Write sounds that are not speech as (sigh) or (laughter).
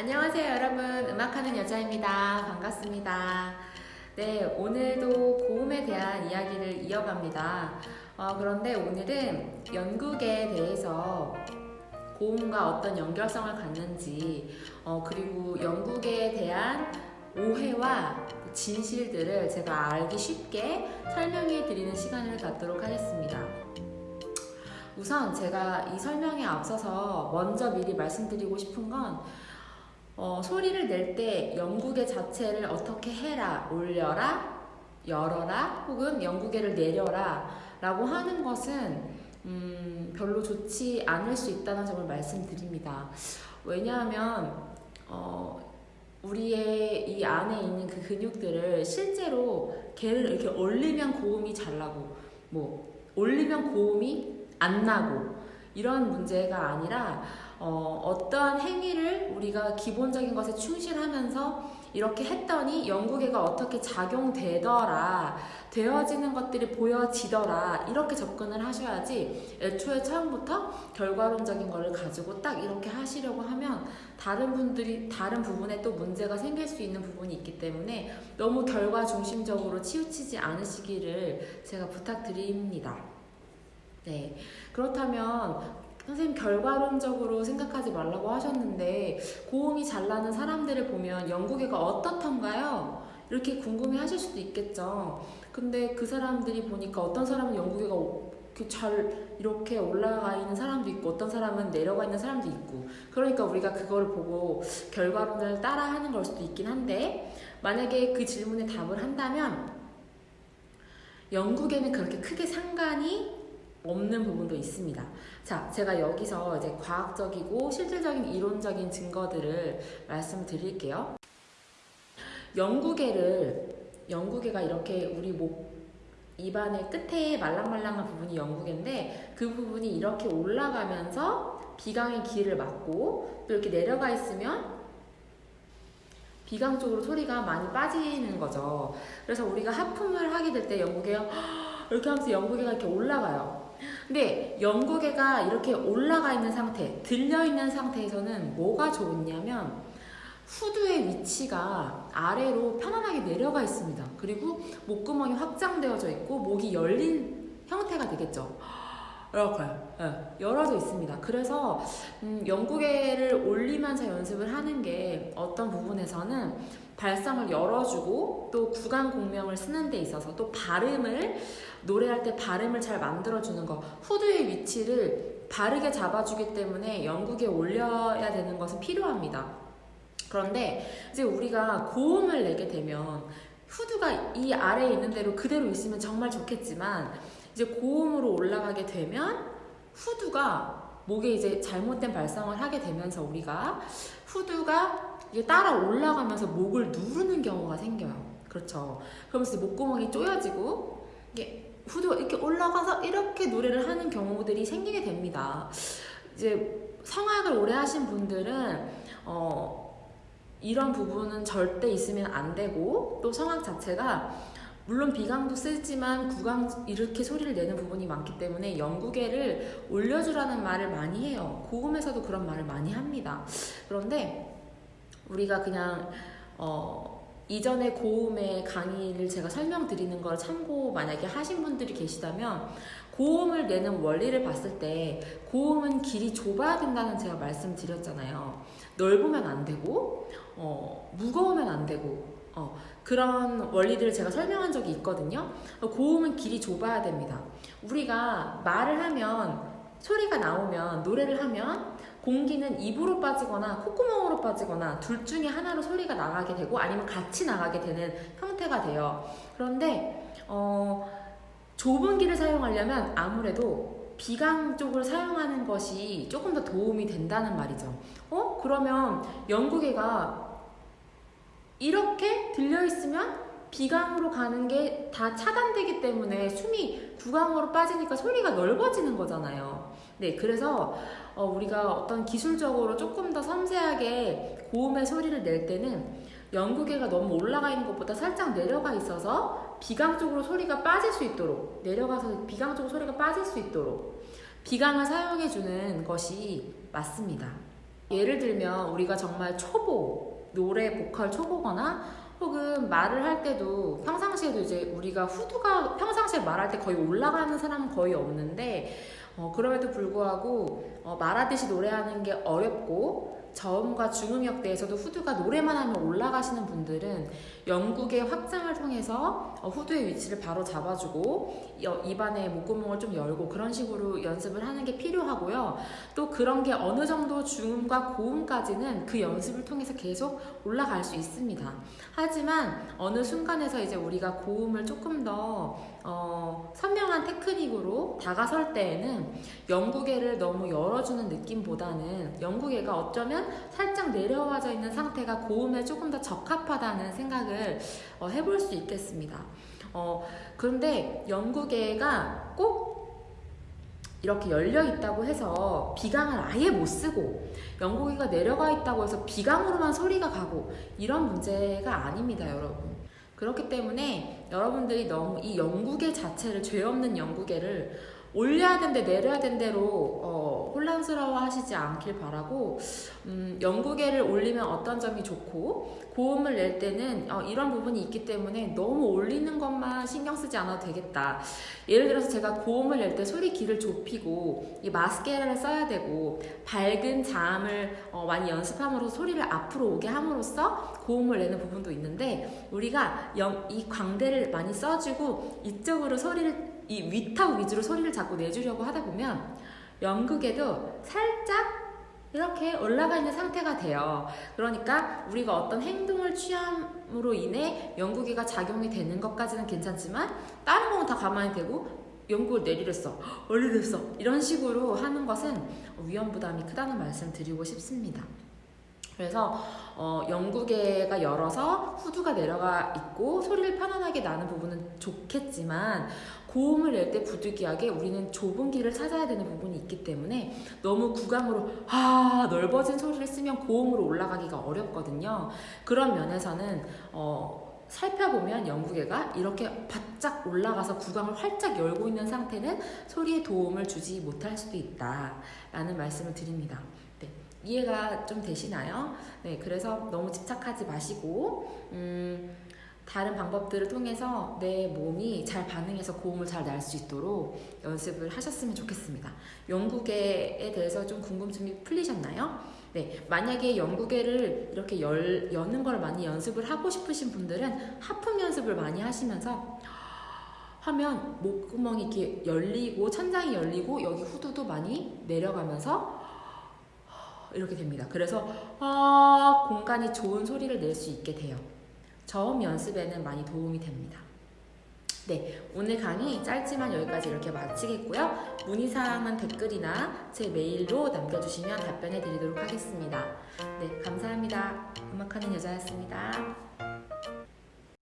안녕하세요 여러분. 음악하는 여자입니다. 반갑습니다. 네 오늘도 고음에 대한 이야기를 이어갑니다. 어, 그런데 오늘은 연극에 대해서 고음과 어떤 연결성을 갖는지 어, 그리고 연극에 대한 오해와 진실들을 제가 알기 쉽게 설명해 드리는 시간을 갖도록 하겠습니다. 우선 제가 이 설명에 앞서서 먼저 미리 말씀드리고 싶은 건 어, 소리를 낼 때 영국의 자체를 어떻게 해라, 올려라, 열어라, 혹은 영국의를 내려라 라고 하는 것은 음, 별로 좋지 않을 수 있다는 점을 말씀드립니다. 왜냐하면 어, 우리의 이 안에 있는 그 근육들을 실제로 걔를 이렇게 올리면 고음이 잘 나고 뭐 올리면 고음이 안 나고 이런 문제가 아니라 어, 떠한 행위를 우리가 기본적인 것에 충실하면서 이렇게 했더니 영국애가 어떻게 작용되더라 되어지는 것들이 보여지더라 이렇게 접근을 하셔야지 애초에 처음부터 결과론적인 것을 가지고 딱 이렇게 하시려고 하면 다른 분들이 다른 부분에 또 문제가 생길 수 있는 부분이 있기 때문에 너무 결과 중심적으로 치우치지 않으시기를 제가 부탁드립니다. 네. 그렇다면 선생님 결과론적으로 생각하지 말라고 하셨는데 고음이 잘 나는 사람들을 보면 영국애가 어떻던가요? 이렇게 궁금해 하실 수도 있겠죠. 근데 그 사람들이 보니까 어떤 사람은 영국애가 잘 이렇게 올라가 있는 사람도 있고 어떤 사람은 내려가 있는 사람도 있고 그러니까 우리가 그걸 보고 결과론을 따라 하는 걸 수도 있긴 한데 만약에 그 질문에 답을 한다면 영국에는 그렇게 크게 상관이 없는 부분도 있습니다. 자, 제가 여기서 이제 과학적이고 실질적인 이론적인 증거들을 말씀드릴게요. 영국애를 영국애가 이렇게 우리 목 입안의 끝에 말랑말랑한 부분이 영국인데 그 부분이 이렇게 올라가면서 비강의 길을 막고 또 이렇게 내려가 있으면 비강 쪽으로 소리가 많이 빠지는 거죠. 그래서 우리가 하품을 하게 될때 영국에 (gasps) 이렇게 하면서 영국애가 이렇게 올라가요. 근데 연구개가 이렇게 올라가 있는 상태, 들려 있는 상태에서는 뭐가 좋냐면 후두의 위치가 아래로 편안하게 내려가 있습니다. 그리고 목구멍이 확장되어져 있고 목이 열린 형태가 되겠죠. 이렇게 네, 열어져 있습니다. 그래서 음, 연구개를 올리면서 연습을 하는 게 어떤 부분에서는 발성을 열어주고 또 구간 공명을 쓰는 데 있어서 또 발음을 노래할 때 발음을 잘 만들어주는 거 후두의 위치를 바르게 잡아주기 때문에 영국에 올려야 되는 것은 필요합니다. 그런데 이제 우리가 고음을 내게 되면 후두가 이 아래에 있는 대로 그대로 있으면 정말 좋겠지만 이제 고음으로 올라가게 되면 후두가 목에 이제 잘못된 발성을 하게 되면서 우리가 후두가 이게 따라 올라가면서 목을 누르는 경우가 생겨요. 그렇죠. 그러면서 목구멍이 쪼여지고 이게 후드가 이렇게 올라가서 이렇게 노래를 하는 경우들이 생기게 됩니다. 이제 성악을 오래 하신 분들은 어, 이런 부분은 절대 있으면 안 되고 또 성악 자체가 물론 비강도 쓰지만 구강 이렇게 소리를 내는 부분이 많기 때문에 영국애를 올려주라는 말을 많이 해요. 고음에서도 그런 말을 많이 합니다. 그런데 우리가 그냥 어, 이전에 고음의 강의를 제가 설명드리는 걸 참고 만약에 하신 분들이 계시다면 고음을 내는 원리를 봤을 때 고음은 길이 좁아야 된다는 제가 말씀드렸잖아요. 넓으면 안 되고 어, 무거우면 안 되고 어, 그런 원리들을 제가 설명한 적이 있거든요. 고음은 길이 좁아야 됩니다. 우리가 말을 하면 소리가 나오면 노래를 하면 공기는 입으로 빠지거나 콧구멍으로 빠지거나 둘 중에 하나로 소리가 나가게 되고 아니면 같이 나가게 되는 형태가 돼요. 그런데 어, 좁은 길을 사용하려면 아무래도 비강 쪽을 사용하는 것이 조금 더 도움이 된다는 말이죠. 어? 그러면 영국애가 이렇게 들려있으면 비강으로 가는 게 다 차단되기 때문에 숨이 구강으로 빠지니까 소리가 넓어지는 거잖아요. 네, 그래서 어, 우리가 어떤 기술적으로 조금 더 섬세하게 고음의 소리를 낼 때는 연구계가 너무 올라가 있는 것보다 살짝 내려가 있어서 비강 쪽으로 소리가 빠질 수 있도록 내려가서 비강 쪽으로 소리가 빠질 수 있도록 비강을 사용해 주는 것이 맞습니다. 예를 들면 우리가 정말 초보, 노래 보컬 초보거나 혹은 말을 할 때도 평상시에도 이제 우리가 후두가 평상시에 말할 때 거의 올라가는 사람은 거의 없는데 어, 그럼에도 불구하고 어, 말하듯이 노래하는 게 어렵고 저음과 중음역대에서도 후두가 노래만 하면 올라가시는 분들은 영국의 확장을 통해서 어, 후두의 위치를 바로 잡아주고 여- 입안에 목구멍을 좀 열고 그런 식으로 연습을 하는 게 필요하고요. 또 그런 게 어느 정도 중음과 고음까지는 그 연습을 통해서 계속 올라갈 수 있습니다. 하지만 어느 순간에서 이제 우리가 고음을 조금 더 어, 선명한 테크닉으로 다가설 때에는 영국애를 너무 열어주는 느낌보다는 영국애가 어쩌면 살짝 내려와져 있는 상태가 고음에 조금 더 적합하다는 생각을 어, 해볼 수 있겠습니다. 어, 그런데 영국애가 꼭 이렇게 열려 있다고 해서 비강을 아예 못 쓰고 영국이가 내려가 있다고 해서 비강으로만 소리가 가고 이런 문제가 아닙니다, 여러분. 그렇기 때문에 여러분들이 너무 이 영국의 자체를 죄 없는 영국애를 올려야 된대 내려야 된대로 어, 혼란스러워 하시지 않길 바라고 음, 영국애를 올리면 어떤 점이 좋고 고음을 낼 때는 어, 이런 부분이 있기 때문에 너무 올리는 것만 신경 쓰지 않아도 되겠다. 예를 들어서 제가 고음을 낼 때 소리 길을 좁히고 이 마스케라를 써야 되고 밝은 자음을 어, 많이 연습함으로써 소리를 앞으로 오게 함으로써 고음을 내는 부분도 있는데 우리가 영- 이 광대를 많이 써주고 이쪽으로 소리를 이 위탁 위주로 소리를 자꾸 내주려고 하다 보면 연극에도 살짝 이렇게 올라가 있는 상태가 돼요. 그러니까 우리가 어떤 행동을 취함으로 인해 연구기가 작용이 되는 것까지는 괜찮지만 다른 거는 다 가만히 되고 연구를 내리랬어, (gasps) 올리랬어 이런 식으로 하는 것은 위험 부담이 크다는 말씀 드리고 싶습니다. 그래서 어, 영국애가 열어서 후두가 내려가 있고 소리를 편안하게 나는 부분은 좋겠지만 고음을 낼 때 부득이하게 우리는 좁은 길을 찾아야 되는 부분이 있기 때문에 너무 구강으로 아 넓어진 소리를 쓰면 고음으로 올라가기가 어렵거든요. 그런 면에서는 어, 살펴보면 영국애가 이렇게 바짝 올라가서 구강을 활짝 열고 있는 상태는 소리에 도움을 주지 못할 수도 있다 라는 말씀을 드립니다. 네, 이해가 좀 되시나요? 네, 그래서 너무 집착하지 마시고 음, 다른 방법들을 통해서 내 몸이 잘 반응해서 고음을 잘낼수 있도록 연습을 하셨으면 좋겠습니다. 영국애에 대해서 좀 궁금증이 풀리셨나요? 네, 만약에 영국애를 이렇게 열, 여는 걸 많이 연습을 하고 싶으신 분들은 하품 연습을 많이 하시면서 하면 목구멍이 이렇게 열리고 천장이 열리고 여기 후두도 많이 내려가면서 이렇게 됩니다. 그래서 아, 공간이 좋은 소리를 낼 수 있게 돼요. 저음 연습에는 많이 도움이 됩니다. 네, 오늘 강의 짧지만 여기까지 이렇게 마치겠고요. 문의사항은 댓글이나 제 메일로 남겨주시면 답변해 드리도록 하겠습니다. 네, 감사합니다. 음악하는 여자였습니다.